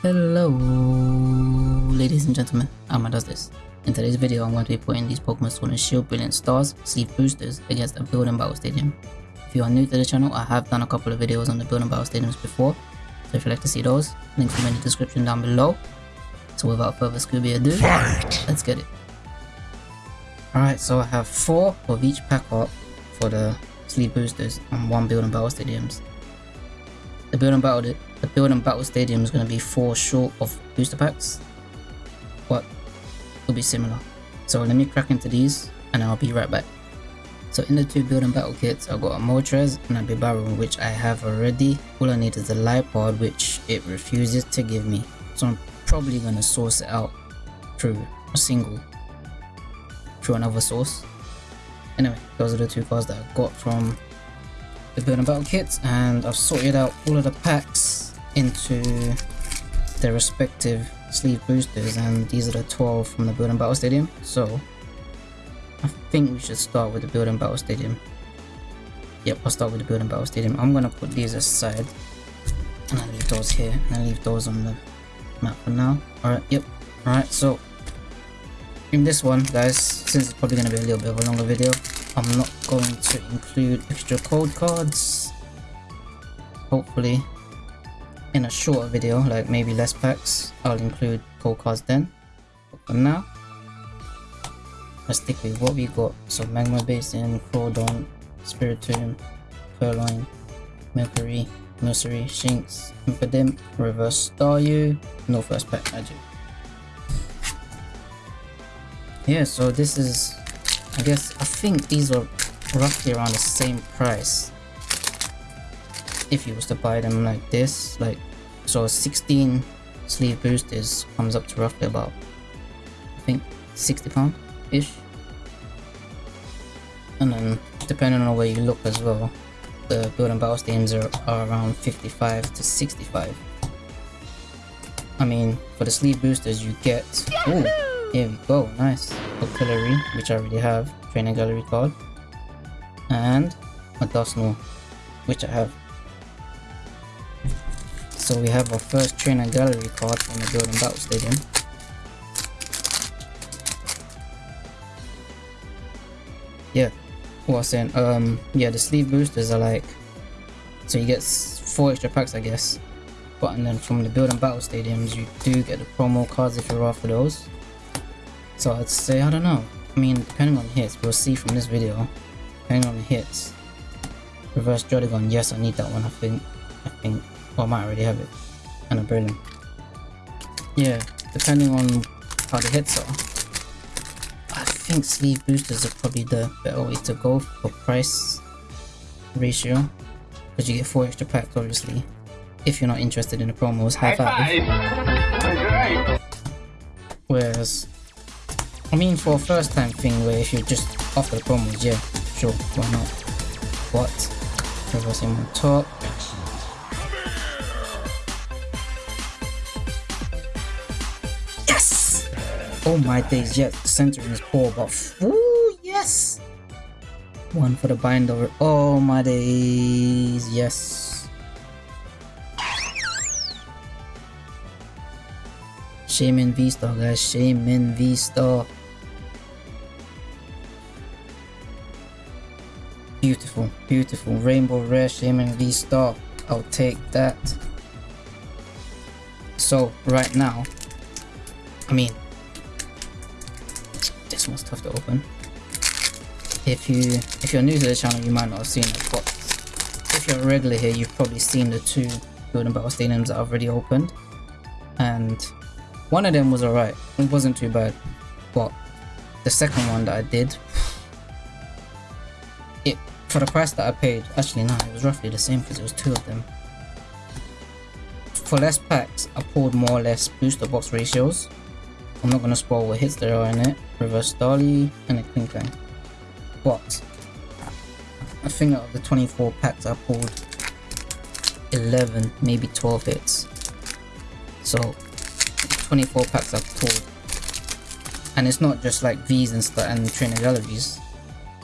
Hello, ladies and gentlemen, Amma does this. In today's video, I'm going to be putting these Pokemon Sword and Shield Brilliant Stars Sleeve Boosters against a Build and Battle Stadium. If you are new to the channel, I have done a couple of videos on the Build and Battle Stadiums before, so if you'd like to see those, links will be in the description down below. So without further Scooby ado, Fight. let's get it. Alright, so I have 4 of each pack up for the Sleeve Boosters and 1 Build and Battle Stadiums. The Build and Battle the build and battle stadium is going to be four short of booster packs, but it'll be similar. So let me crack into these and I'll be right back. So in the two build and battle kits, I've got a Moltres and a Bibarel which I have already. All I need is a Liepard which it refuses to give me. So I'm probably going to source it out through a single, through another source. Anyway, those are the two cards that I got from the and battle kits and I've sorted out all of the packs into their respective sleeve boosters and these are the 12 from the build and battle stadium. So I think we should start with the build and battle stadium. Yep I'll start with the build and battle stadium. I'm gonna put these aside and I leave those here and I leave those on the map for now. Alright yep. Alright so in this one guys since it's probably gonna be a little bit of a longer video I'm not going to include extra code cards hopefully in a shorter video, like maybe less packs, I'll include code cards then. But for now, let's stick with what we got. So Magma Basin, Crawdon, Spiritomb, Purrloin, Mercury, Nursery, Shinx, Impidimp, Reverse Staryu, no first pack magic. Yeah, so this is, I guess, I think these are roughly around the same price. If you was to buy them like this like so 16 sleeve boosters comes up to roughly about I think 60 pound ish and then depending on where you look as well the build and battle stadiums are, are around 55 to 65 I mean for the sleeve boosters you get oh here we go nice Octillery which I already have training gallery card and a Dusknoir which I have so we have our first trainer gallery card from the Build and Battle Stadium. Yeah, what I was saying, um, yeah, the sleeve boosters are like, so you get four extra packs, I guess. But and then from the Build and Battle Stadiums, you do get the promo cards if you're after those. So I'd say, I don't know. I mean, depending on hits, we'll see from this video. Depending on the hits. Reverse Druddigon, yes, I need that one, I think. I think well, I might already have it. And a brilliant. Yeah, depending on how the hits are. I think sleeve boosters are probably the better way to go for price ratio. Because you get 4 extra packs obviously. If you're not interested in the promos, have at Whereas, I mean for a first time thing where if you're just after the promos, yeah, sure, why not. But, reversing on top, Yes! Oh my days, yes, the centering is poor, but ooh, yes! One for the bind over. Oh my days, yes. Shaymin V-Star, guys. Shaymin V-Star. Beautiful, beautiful. Rainbow Rare Shaymin V-Star. I'll take that. So, right now, I mean, this one's tough to open. If you if you're new to the channel, you might not have seen it, but if you're a regular here, you've probably seen the two and Battle Stadiums that I've already opened, and one of them was alright. It wasn't too bad, but the second one that I did, for the price that I paid. Actually, no, it was roughly the same because it was two of them. For less packs, I pulled more or less booster box ratios I'm not going to spoil what hits there are in it. Reverse Starly and a Klinklang. But I think out of the 24 packs I pulled 11, maybe 12 hits. So 24 packs I've pulled. And it's not just like V's and stuff and trainer galleries.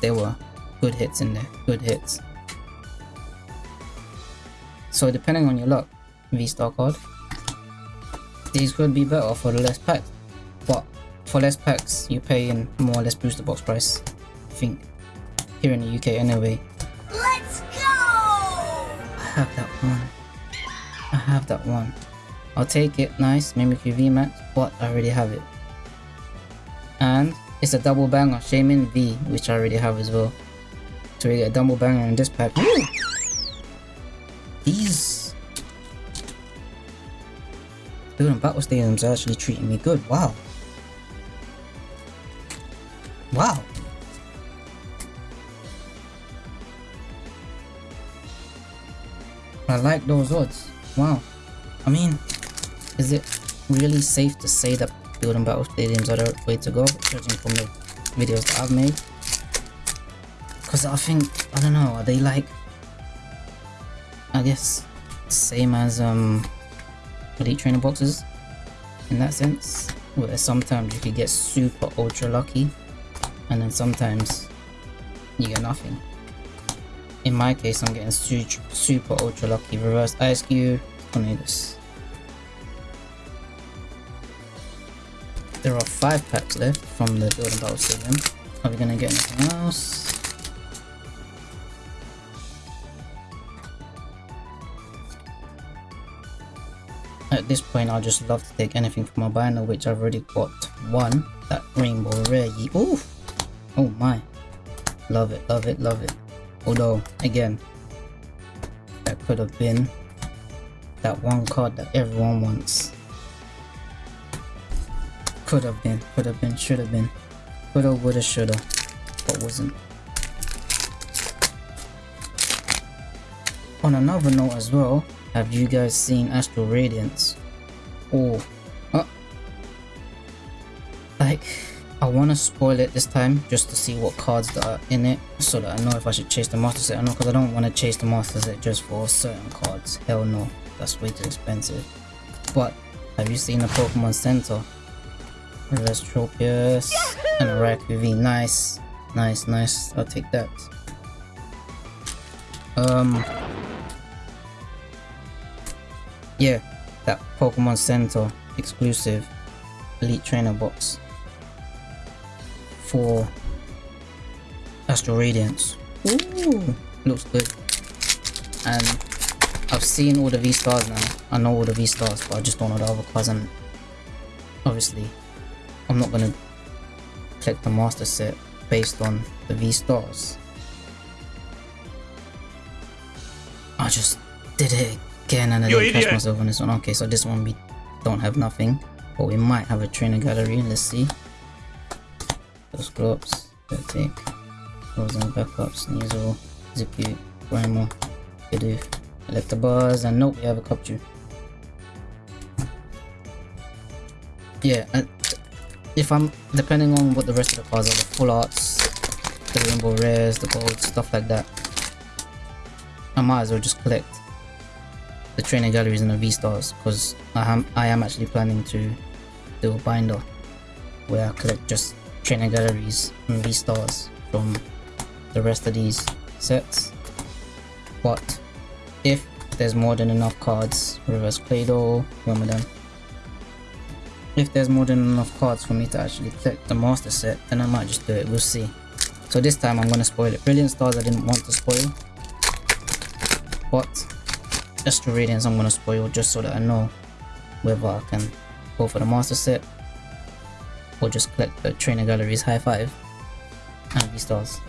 They were good hits in there, good hits. So depending on your luck, V-Star card, these could be better for the less packs. But for less packs, you pay paying more or less booster box price. I think here in the UK anyway. Let's go! I have that one. I have that one. I'll take it. Nice. Mimikyu VMAX, but I already have it. And it's a double banger. Shaymin V, which I already have as well. So we get a double banger pack. Woo! These building battle stadiums are actually treating me good. Wow. Wow. I like those odds. Wow. I mean, is it really safe to say that building battle stadiums are the way to go, judging from the videos that I've made? Because I think, I don't know, are they like, I guess, same as um, Elite Trainer boxes in that sense? Where sometimes you could get super ultra lucky, and then sometimes you get nothing. In my case, I'm getting super, super ultra lucky. Reverse Ice Cube. There are five packs left from the Building Battle Stadium. Are we gonna get anything else? At this point, I'll just love to take anything from my binder, which I've already got one. That Rainbow Rare. Ooh! Oh my. Love it, love it, love it. Although, again, that could have been that one card that everyone wants. Could have been, could have been, should have been. Coulda, woulda, shoulda, but wasn't. On another note as well, have you guys seen Astral Radiance? Oh, like, I want to spoil it this time just to see what cards that are in it so that I know if I should chase the master set or not because I don't want to chase the master set just for certain cards. Hell no, that's way too expensive. But have you seen the Pokemon Center? Reverse Tropius and a Raikou V. Nice, nice, nice. I'll take that. Um, yeah, that Pokemon Center exclusive Elite Trainer box for Astral Radiance. Ooh, looks good. And I've seen all the V stars now. I know all the V stars, but I just don't know the other cards. And obviously, I'm not gonna collect the master set based on the V stars. I just did it again and I didn't catch myself on this one. Okay, so this one we don't have nothing, but we might have a trainer gallery. Let's see. Those gloves, take frozen backups, Sneasel, Zipu, Primal, Bidoof, Electabuzz, and nope, we have a Cubchoo. Yeah, if I'm depending on what the rest of the cards are, the full arts, the rainbow rares, the gold, stuff like that. I might as well just collect the trainer galleries and the V stars because I am I am actually planning to do a binder where I collect just trainer galleries and V stars from the rest of these sets. But if there's more than enough cards, reverse Claydol, them if there's more than enough cards for me to actually collect the master set, then I might just do it, we'll see. So this time I'm gonna spoil it. Brilliant Stars I didn't want to spoil. But Astral Radiance I'm gonna spoil just so that I know whether I can go for the master set or just collect the trainer galleries high five and V stars.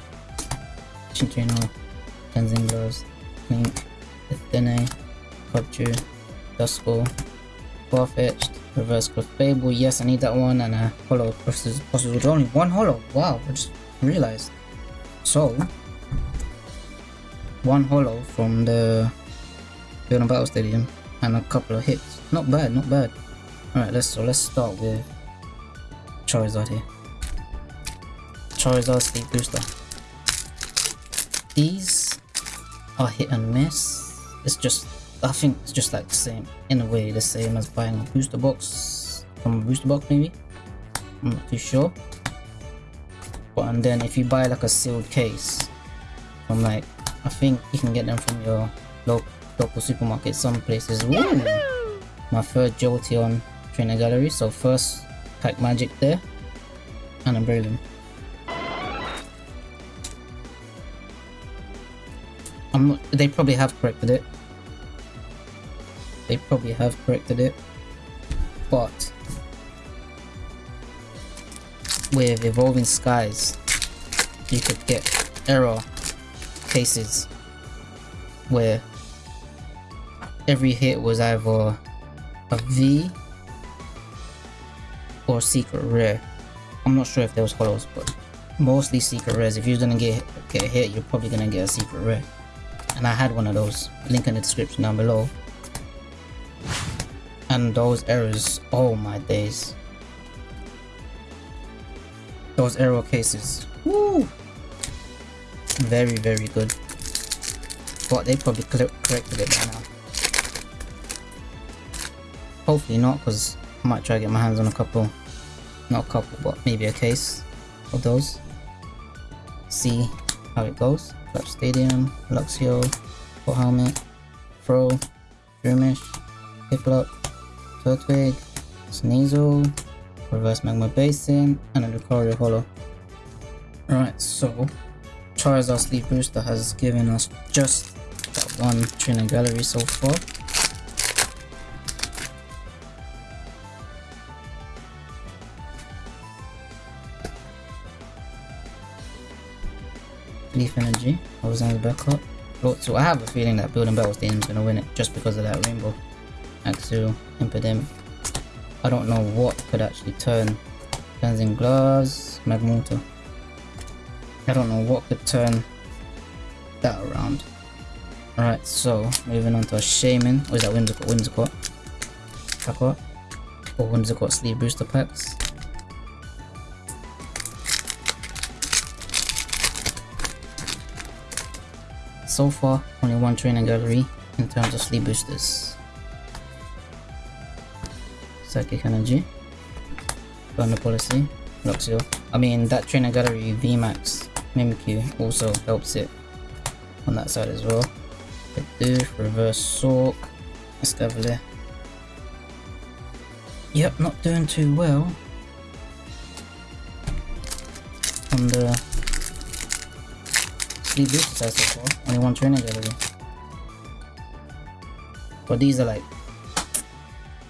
Cinccino, Cleansing Gloves, Clink, Athene, Cubchoo, Duskull, Farfetch'd, Reverse Clefable, yes I need that one, and a Holo versus with only one Holo, wow, I just realized. So, one Holo from the Building Battle Stadium, and a couple of hits. Not bad, not bad. Alright, let's so let's start with Charizard here. Charizard Sleeve Booster. These are hit and miss. It's just I think it's just like the same, in a way, the same as buying a booster box from a booster box maybe. I'm not too sure. But and then if you buy like a sealed case from like, I think you can get them from your local, local supermarket, some places. Ooh, my third Jolteon trainer gallery. So first pack magic there, and a Breloom. I'm not, they probably have corrected it. They probably have corrected it, but with evolving skies, you could get error cases where every hit was either a V or secret rare. I'm not sure if there was holos, but mostly secret rares. If you're gonna get get hit, you're probably gonna get a secret rare. And I had one of those. Link in the description down below. And those errors, oh my days. Those error cases. Woo! Very, very good. But they probably corrected it by now. Hopefully not, because I might try to get my hands on a couple, not a couple, but maybe a case of those. See how it goes. Clutch Stadium, Luxio, Full Helmet, Fro, Shroomish, Piplup, Turtwig, Sneasel, Reverse Magma Basin, and a Lucario Holo. Right, so Charizard Sleeve Booster has given us just that one trainer gallery so far. Leaf Energy, I was on the backup. So I have a feeling that Building Battle Stadium is going to win it just because of that Rainbow. Axel, Impidimp. I don't know what could actually turn Cleansing Gloves, Magmortar. I don't know what could turn that around. Alright, so moving on to a Shaymin. Or is that Whimsicott? Whimsicott. Aqua. Or Whimsicott Sleeve Booster Packs. So far only one trainer gallery in terms of sleeve boosters. Psychic Energy, Burner Policy, Luxio. I mean that trainer gallery VMAX Mimikyu also helps it on that side as well. Bidoof, Reverse Sork, Escavalier. Yep, not doing too well on the three so far. Only one trainer gallery. But these are like,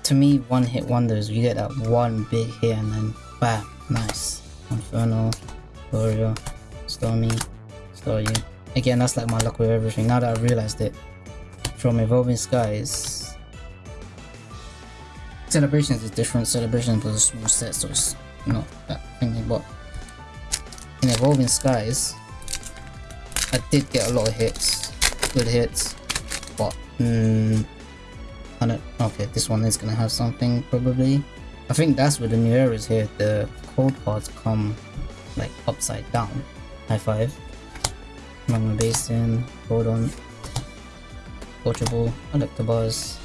to me, one hit wonders. You get that one big hit and then bam, nice. Inferno, Gloria, Stormy, Staryu. Again, that's like my luck with everything. Now that I realized it, from Evolving Skies, Celebrations is different. Celebrations was a small set, so it's not that thingy. But in Evolving Skies, I did get a lot of hits, good hits, but mm, I don't. Okay, this one is gonna have something probably. I think that's where the new era is here. The cold parts come like upside down. High five. Magma Basin, hold on. Coachable, Electabuzz,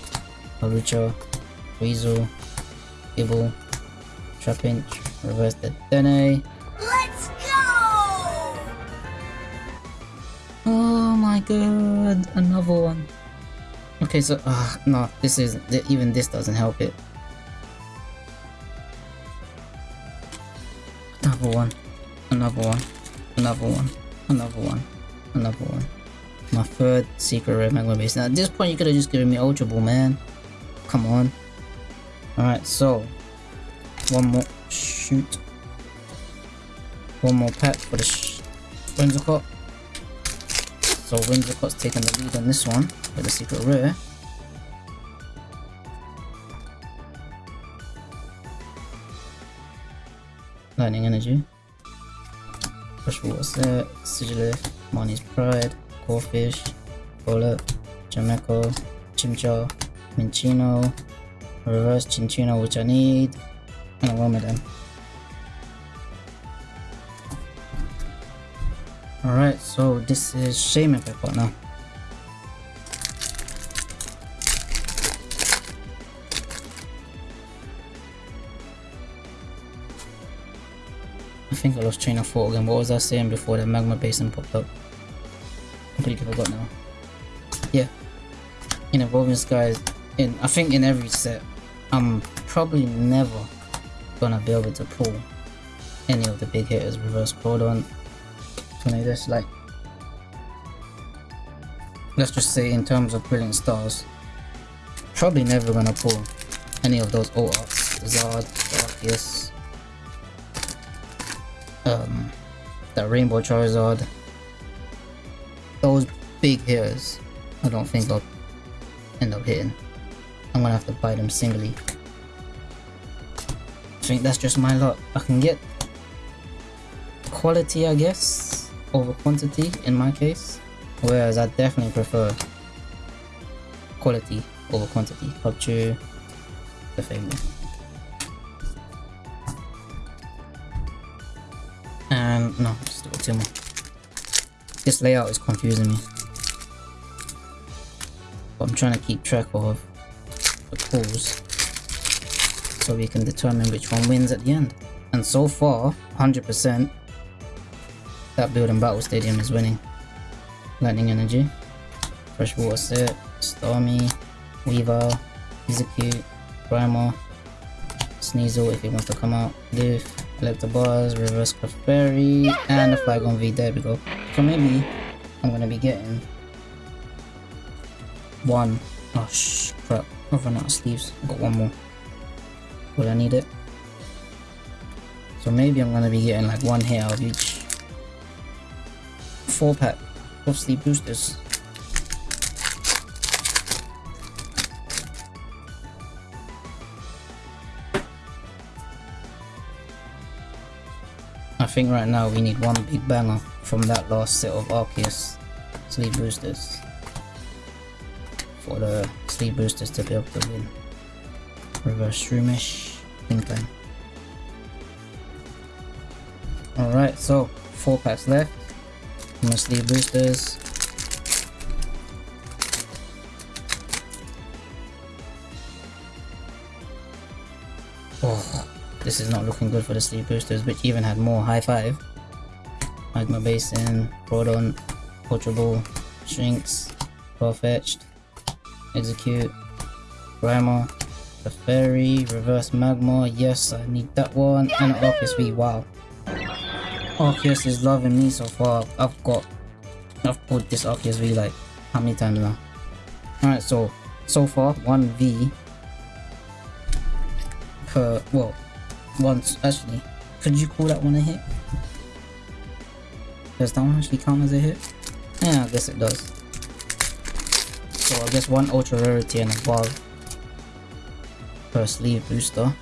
Marucha, Weasel, Gible, Trapinch, Reverse the Dene, my god, another one. Okay, so, uh, no, this is, even this doesn't help it. Another one, another one, another one, another one, another one. My third secret red magma base. Now, at this point, you could have just given me Ultra Ball, man. Come on. Alright, so, one more, shoot. One more pack for the sh Whimsicott. So Whimsicott's taking the lead on this one with a secret rare. Lightning Energy. Push Water Set, Sigilyph, Marnie's Pride, Corphish, Bullet, Jameco, Chimchar, Minccino, Reverse Cinccino which I need, and a Wormadam. Alright, so this is Shaymin Pepper now. I think I lost train of thought again. What was I saying before that magma basin popped up? Completely forgot now. Yeah. In Evolving Skies, in I think in every set, I'm probably never gonna be able to pull any of the big hitters reverse Cordon. Tornadus, like let's just say in terms of brilliant stars, probably never gonna pull any of those old. Zard, Arceus, um, that Rainbow Charizard, those big hitters, I don't think I'll end up hitting. I'm gonna have to buy them singly. I think that's just my luck. I can get quality, I guess, over quantity in my case. Whereas I definitely prefer quality over quantity. Capture the family. And no, just two more. This layout is confusing me. But I'm trying to keep track of the pulls so we can determine which one wins at the end. And so far, 100% that building battle stadium is winning. Lightning energy, freshwater set, stormy, weaver, execute, primal, sneasel if he wants to come out, lift, Electabuzz, reverse Clefairy, and the Flygon V, there we go. So maybe I'm gonna be getting one. Oh sh crap, I've run out of sleeves. I've got one more. Will I need it? So maybe I'm gonna be getting like one hit out of each. Four pack of sleeve boosters. I think right now we need one big banger from that last set of Arceus sleeve boosters for the sleeve boosters to be able to win. Reverse Shroomish, think time. Alright, so four packs left. Sleeve boosters. Oh, this is not looking good for the sleeve boosters, which even had more high five. Magma Basin, Proton, Ball, Shrinks, Farfetch'd, Execute, Primal, the Fairy, Reverse Magma, yes I need that one, and Arceus V, wow. Arceus is loving me so far, I've got, I've put this Arceus V like, how many times now? Alright, so, so far, 1 V per, well, once, actually, could you call that one a hit? Does that one actually count as a hit? Yeah, I guess it does. So I guess one ultra rarity and above per sleeve booster.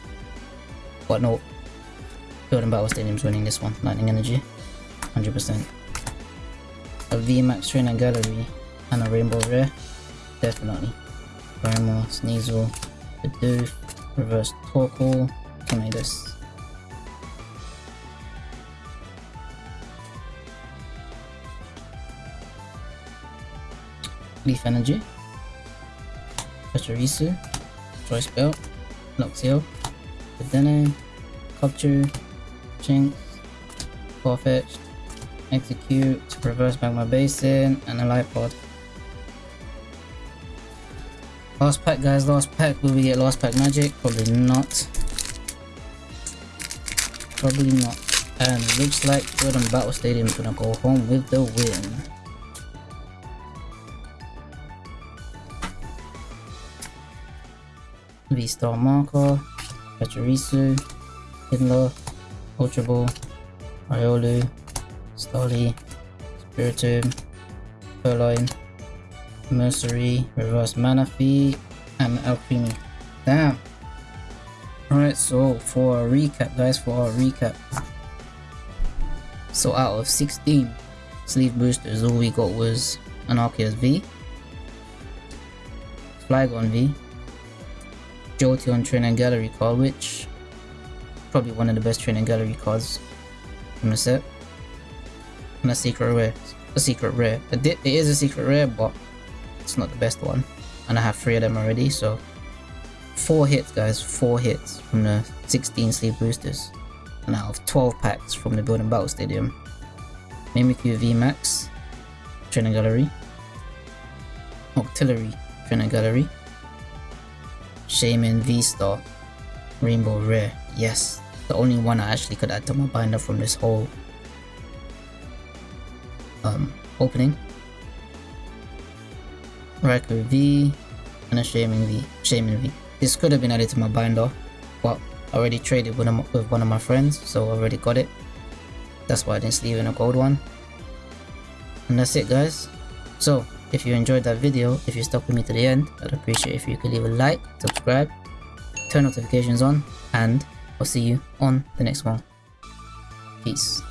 But no, Building Battle Stadium's winning this one. Lightning Energy, 100%. A VMAX Trainer Gallery and a Rainbow Rare, definitely. Primal, Sneasel, Bidoof, Reverse Torkoal, Tornadus. Leaf Energy, Pachirisu, Choice Belt, Luxio, Dedenne, Capture, Jinx, Farfetch'd, Execute, Reverse Magma Basin, and a Light Pod. Last pack guys, last pack. Will we get last pack magic? Probably not. Probably not. And looks like Jordan Battle Stadium is gonna go home with the win. V-Star Marker, Pachirisu, Ultra Ball, Iolu, Stolly, Spiritomb, Purrloin, Mercery, Reverse Manaphy, and Alchemy. Damn! Alright, so for a recap guys, for a recap. So out of 16 sleeve boosters, all we got was an Arceus V, Flygon V, Jolteon Trainer Gallery card, which probably one of the best training Gallery cards from the set. And a secret rare. A secret rare. It is a secret rare, but it's not the best one. And I have three of them already, so four hits guys, four hits from the 16 sleeve boosters. And out of 12 packs from the Building Battle Stadium. Mimikyu VMAX, Trainer Gallery, Octillery Trainer Gallery, Shaymin V-Star, Rainbow Rare. Yes, the only one I actually could add to my binder from this whole um, opening. Raikou V and a Shaymin V. Shaymin V. This could have been added to my binder, but I already traded with, with one of my friends, so I already got it. That's why I didn't sleeve in a gold one. And that's it guys. So, if you enjoyed that video, if you stuck with me to the end, I'd appreciate if you could leave a like, subscribe, turn notifications on, and I'll see you on the next one. Peace.